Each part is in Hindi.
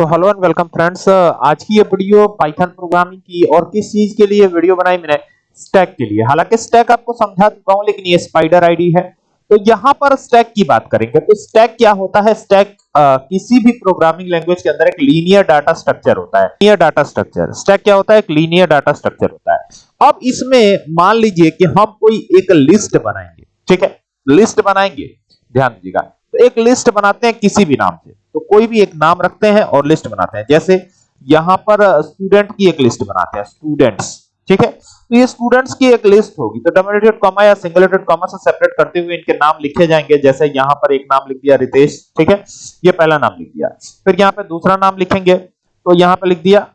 So hello and welcome friends आज की ये वीडियो पाइथन प्रोग्रामिंग की और किस चीज़ के लिए वीडियो बनाई मैंने? स्टैक के लिए। हालाँकि स्टैक आपको समझा चुका हूँ, लेकिन ये स्पाइडर आईडी है। तो यहाँ पर स्टैक की बात करेंगे। तो स्टैक क्या होता है? स्टैक किसी भी प्रोग्रामिंग लैंग्वेज के अंदर एक लीनियर डाटा स्ट्रक्चर होता है। लीनियर डाटा स्ट्रक्चर स्टैक क्या होता है? एक लीनियर डाटा स्ट्रक्चर होता है। अब इसमें मान लीजिए कि हम कोई एक लिस्ट बनाएँगे। ठीक है? लिस्ट बनाएँगे। ध्यान दीजिएगा। तो एक लिस्ट बनाते हैं किसी भी नाम से। तो कोई भी एक नाम रखते हैं और लिस्ट बनाते हैं। जैसे यहाँ पर स्टूडेंट की एक लिस्ट बनाते हैं स्टूडेंट्स ठीक है? तो ये स्टूडेंट्स की एक लिस्ट होगी। तो डबल एटेड कॉमा या सिंगल एटेड कॉमा से सेपरेट करते हुए इनके नाम लिखे जाएँगे। जैसे यहाँ पर एक नाम लिख दिया रितेश ठीक है? ये पहला नाम लिख दिया। फिर यहाँ पे दूसरा नाम लिखेंगे। तो यहाँ पे लिख दिया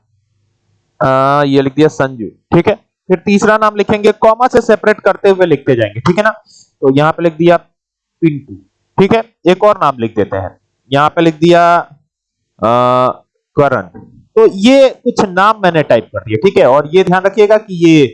आ, ये लिख दिया संजू ठीक है? फिर तीसरा नाम लिखेंगे कॉमा से सेपरेट करते हुए लिखते जाएँगे ठीक है ना? तो यहाँ पे लिख दिया पिंटू ठीक है? एक और नाम लिख देते हैं। यहाँ पे लिख दिया करण तो ये कुछ नाम मैंने टाइप कर दिया ठीक है? और ये ध्यान रखिएगा कि ये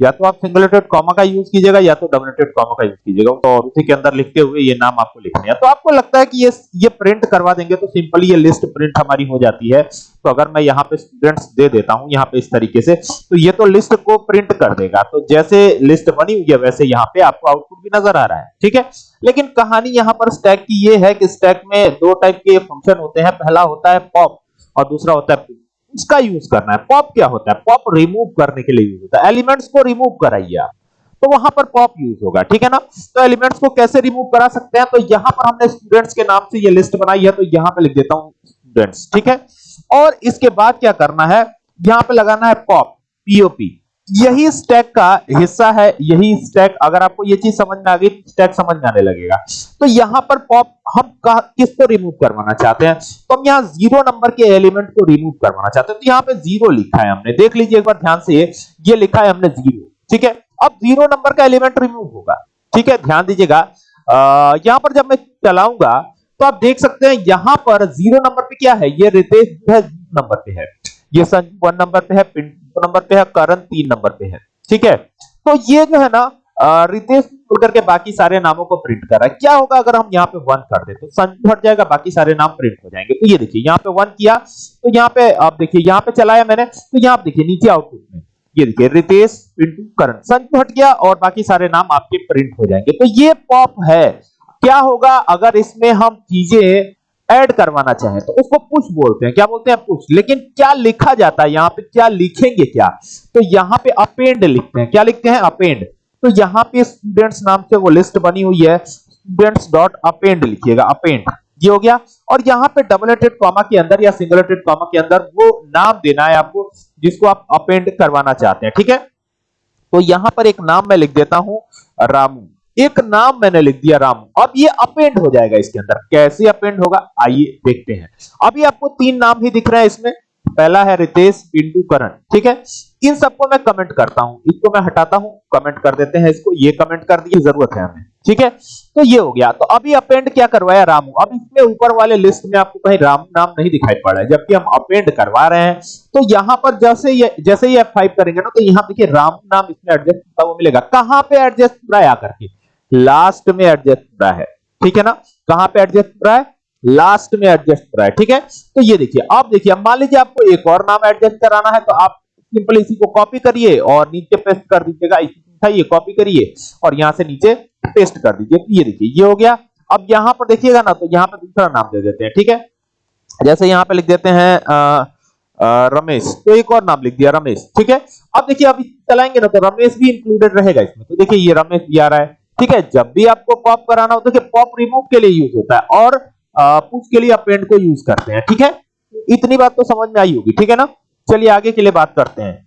या तो आप सिंगल एटेड कॉमा का यूज़ कीजिएगा, या तो डबल एटेड कॉमा का यूज़ कीजिएगा। तो और उसी के अंदर लिखते हुए ये नाम आपको लिखने हैं। तो आपको लगता है कि ये ये प्रिंट करवा देंगे तो सिंपली ये लिस्ट प्रिंट हमारी हो जाती है। तो अगर मैं यहाँ पे स्टूडेंट्स दे देता हूँ, यहाँ पे इस तरीके से तो ये तो लिस्ट को प्रिंट कर देगा। तो जैसे लिस्ट बनी हुई है, वैसे यहाँ पे आपको आउटपुट भी नज़र आ रहा है, ठीक है? लेकिन कहानी यहाँ पर स्टैक की ये है कि स्टैक में दो टाइप के फ़ंक्शन होते हैं। पहला होता है पॉप और दूसरा होता है उसका यूज़ करना है। पॉप क्या होता है? पॉप रिमूव करने के लिए यूज़ होता है। एलिमेंट्स को रिमूव कराइए आप। तो वहाँ पर पॉप यूज़ होगा, ठीक है ना? तो एलिमेंट्स को कैसे रिमूव करा सकते हैं? तो यहाँ पर हमने स्टूडेंट्स के नाम से ये लिस्ट बनाई है तो यहाँ पे लिख देता हूँ स्टूडेंट्स ठीक है? और इसके बाद क्या करना है? यहाँ पे लगाना है पॉप पीओपी यही स्टैक का हिस्सा है, यही स्टैक अगर आपको ये चीज़ समझ में आ गई स्टैक समझ में आने लगेगा। तो यहाँ पर पॉप हम किसको रिमूव करवाना चाहते हैं? तो हम यहाँ ज़ीरो नंबर के एलिमेंट को रिमूव करवाना चाहते हैं। तो यहाँ पे ज़ीरो लिखा है हमने। देख लीजिए एक बार ध्यान से ये लिखा है हमने ज़ीरो ठीक है? अब ज़ीरो नंबर का एलिमेंट रिमूव होगा। ठीक है? ध्यान दीजिएगा। यहाँ पर जब मैं चलाऊँगा तो आप देख सकते हैं यहाँ पर ज़ीरो नंबर पे क्या है? ये रितेश नंबर पे है। ये संजू वन नंबर पे है पिंटू नंबर पे है, करण तीन नंबर पे है। ठीक है? तो ये जो है ना रितेश छोड़ करके बाकी सारे नामों को प्रिंट कर रहा है। क्या होगा अगर हम यहाँ पे वन कर दे तो संजू हट जाएगा, बाकी सारे नाम प्रिंट हो जाएँगे। तो ये देखिए, यहाँ पे वन किया तो यहाँ पे आप देखिए, यहाँ पे चलाया मैंने तो यहाँ देखिए, नीचे आउटपुट में। ये देखिए, रितेश, पिंटू, करण संजू हट गया और बाकी सारे नाम आपके प्रिंट हो जाएँगे। तो ये पॉप है। क्या होगा अगर इसमें हम चीज़ें ऐड करवाना चाहें तो उसको पुश बोलते हैं। क्या बोलते हैं? पुश। लेकिन क्या लिखा जाता है? यहाँ पे क्या लिखेंगे क्या? तो यहाँ पे अपेंड लिखते हैं। क्या लिखते हैं? अपेंड। तो यहाँ पे स्टूडेंट्स नाम से वो लिस्ट बनी हुई है। स्टूडेंट्स डॉट अपेंड लिखिएगा। अपेंड ये हो गया। और यहाँ पे डबल एटेड कॉमा के अंदर या सिंगल एटेड कॉमा के अंदर वो नाम देना है आपको, जिसको आप अपेंड करवाना चाहते हैं। ठीक है? तो यहाँ पर एक नाम मैं लिख देता हूँ। रामू। एक नाम मैंने लिख दिया राम। अब ये अपेंड हो जाएगा इसके अंदर। कैसे अपेंड होगा? आइए देखते हैं। अभी आपको तीन नाम ही दिख रहे हैं इसमें। पहला है रितेश, पिंटू, करण। ठीक है? इन सबको मैं कमेंट करता हूँ। इसको मैं हटाता हूँ। कमेंट कर देते हैं इसको। ये कमेंट कर दिए, ज़रूरत है हमें। ठीक है? तो ये हो गया। तो अभी अपेंड क्या करवाया रामू? अब इसमें ऊपर वाले लिस्ट में आपको कहीं रामू नाम नहीं दिखाई पड़ रहा है। जबकि हम अपेंड करवा रहे हैं। तो यहाँ पर जैसे ये जैसे ये F5 करेंगे ना तो यहाँ देखिए रामू नाम इसमें एडजस्ट होता हुआ मिलेगा। कहाँ पे एडजस्ट हो है आकर के? लास्ट में एडजस्ट हो रहा है। ठीक है ना? कहाँ पे एडजस्ट हो रहा है? लास्ट में एडजस्ट हो रहा है। ठीक है? तो ये देखिए, आप देखिए, अब मान लीजिए आपको एक और नाम एडजस्ट कराना है तो आप सिंपल इसी को कॉपी करिए और नीचे पेस्ट कर दीजिएगा। ये कॉपी करिए और यहाँ से नीचे पेस्ट कर दीजिए। तो ये देखिए, ये हो गया। अब यहाँ पर देखिएगा ना तो यहाँ पर दूसरा नाम दे देते हैं। ठीक है? जैसे यहाँ पे लिख देते हैं रमेश। तो एक और नाम लिख दिया, रमेश। ठीक है? अब देखिए अभी चलाएँगे ना तो रमेश भी इंक्लूडेड रहेगा इसमें। तो देखिए, ये रमेश भी आ रहा है। ठीक है, जब भी आपको पॉप कराना होता तो पॉप रिमूव के लिए यूज़ होता है और पुश के लिए आप पेंट को यूज़ करते हैं, ठीक है? इतनी बात तो समझ में आई होगी, ठीक है ना? चलिए आगे के लिए बात करते हैं।